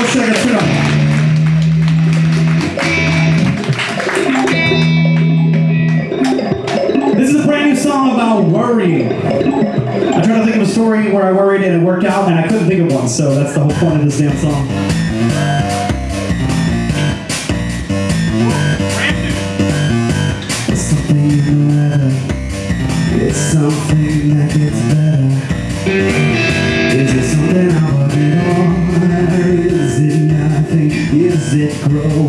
Let's check. This is a brand new song about worrying. I tried to think of a story where I worried and it worked out, and I couldn't think of one, so that's the whole point of this damn song. Is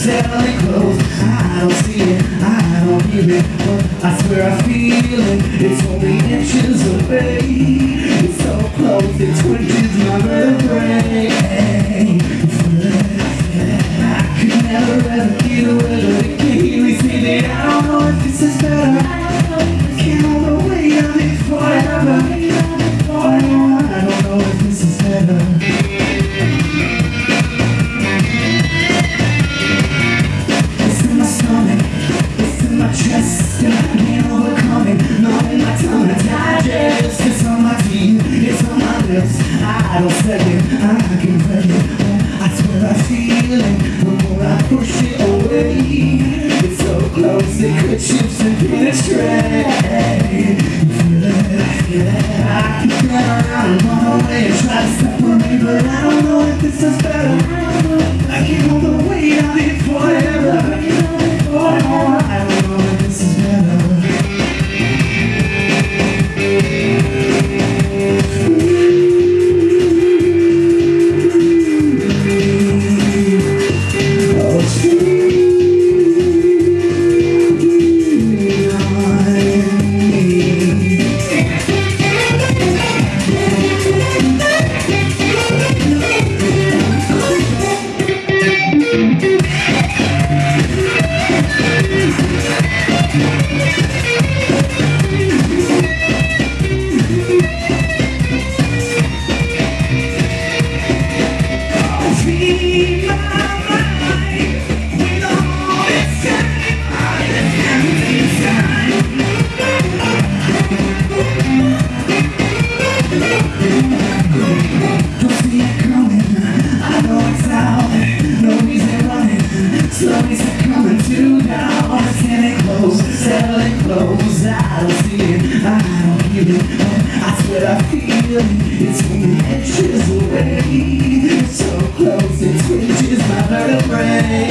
settling close. I don't see it. I don't hear it. But I swear I feel it. It's only inches away. It's so close. It twitches my vertebrae. I could never ever get away with it. Can't really see it. I don't know if this is better. I don't say it, I can feel it. I swear I feel it. The more I push it away, it's so close it could chips and penetrate. You feel it, feel it. I can get around and run Slowly succumbing to now I'm standing close, settling close I don't see it, I don't feel it I swear I feel it It's away So close, it twitches my vertebrae.